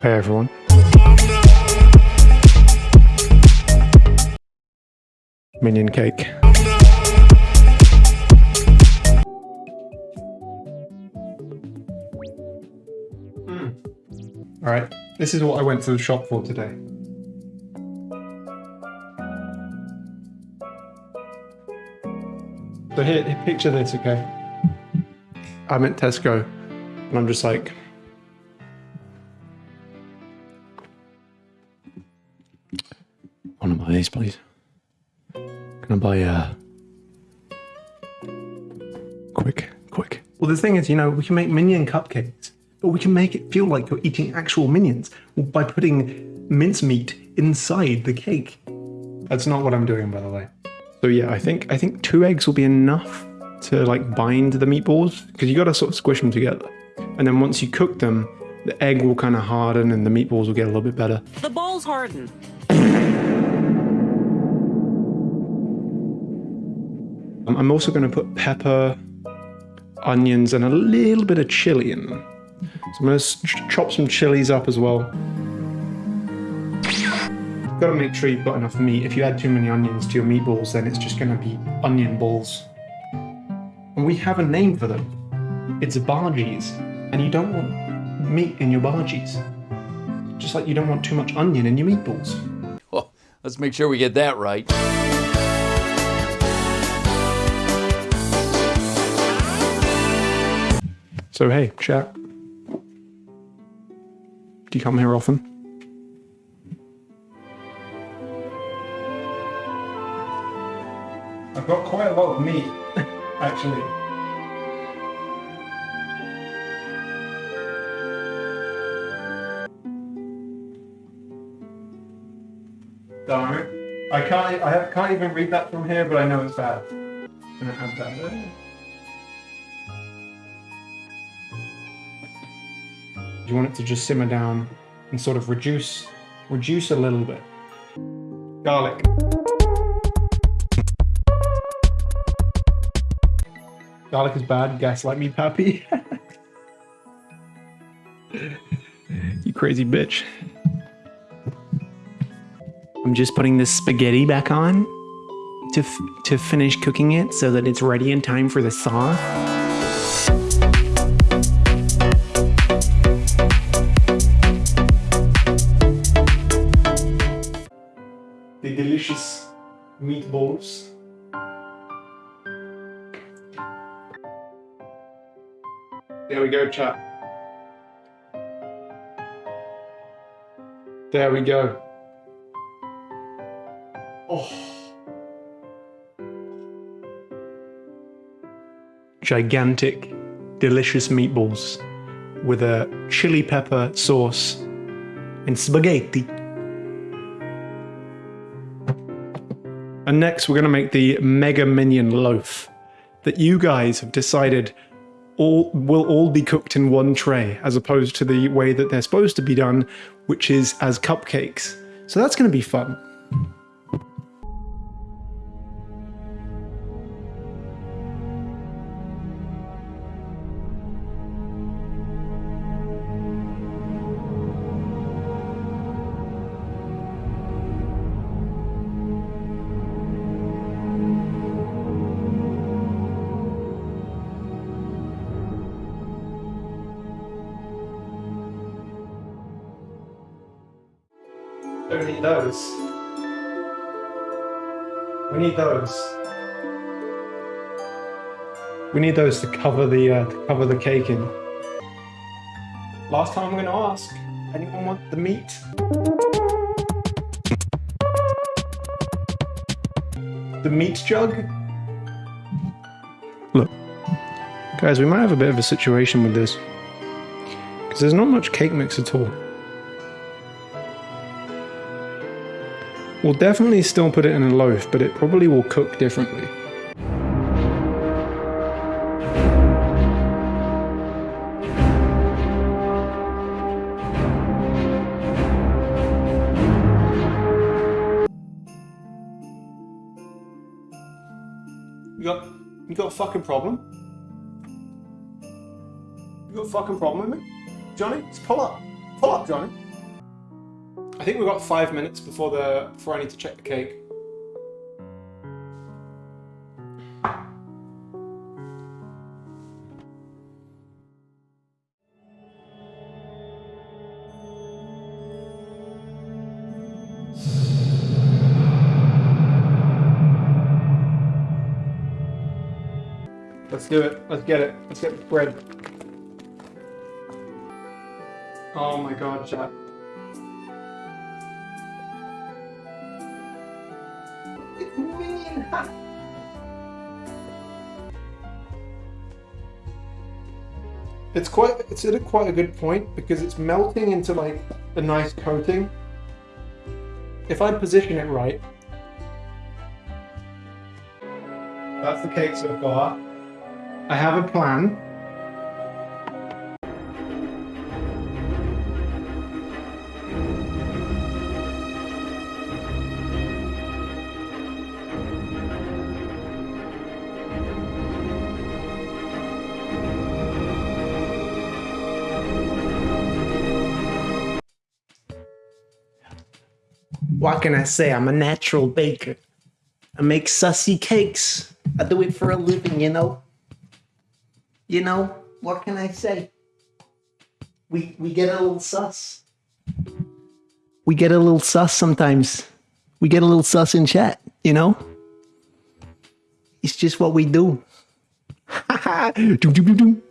Hey everyone. Minion cake. Hmm. Alright, this is what I went to the shop for today. So here, picture this, okay? I'm at Tesco and I'm just like, these, please. Can I buy a... quick, quick. Well the thing is, you know, we can make minion cupcakes, but we can make it feel like you're eating actual minions by putting mincemeat inside the cake. That's not what I'm doing by the way. So yeah, I think I think two eggs will be enough to like bind the meatballs because you got to sort of squish them together. And then once you cook them, the egg will kind of harden and the meatballs will get a little bit better. The balls harden. Um, I'm also going to put pepper, onions, and a little bit of chili in them. So I'm going to chop some chilies up as well. You've Got to make sure you've got enough meat. If you add too many onions to your meatballs, then it's just going to be onion balls. And we have a name for them. It's bhajis. And you don't want meat in your bhajis. Just like you don't want too much onion in your meatballs. Well, let's make sure we get that right. So hey, chat. Do you come here often? I've got quite a lot of meat, actually. Darn it. I can't, I can't even read that from here, but I know it's bad. Gonna add that there. Do you want it to just simmer down and sort of reduce, reduce a little bit. Garlic. Garlic is bad, gaslight me, Pappy. you crazy bitch. I'm just putting the spaghetti back on to, to finish cooking it so that it's ready in time for the sauce. The delicious meatballs. There we go, chat. There we go. Oh. Gigantic, delicious meatballs with a chili pepper sauce and spaghetti. And next we're going to make the Mega Minion Loaf that you guys have decided all will all be cooked in one tray as opposed to the way that they're supposed to be done, which is as cupcakes. So that's going to be fun. We need those. We need those. We need those to cover the uh, to cover the cake in. Last time I'm going to ask. Anyone want the meat? The meat jug? Look, guys, we might have a bit of a situation with this because there's not much cake mix at all. We'll definitely still put it in a loaf, but it probably will cook differently. You got, you got a fucking problem? You got a fucking problem with me? Johnny, just pull up. Pull up, Johnny. I think we've got five minutes before the before I need to check the cake. Let's do it. Let's get it. Let's get the bread. Oh my god, chat. It's quite it's at a quite a good point because it's melting into like a nice coating. If I position it right, that's the cake so far. I have a plan. What can I say? I'm a natural baker. I make sussy cakes. I do it for a living, you know. You know, what can I say? We we get a little sus. We get a little sus sometimes. We get a little sus in chat, you know? It's just what we do. Doom.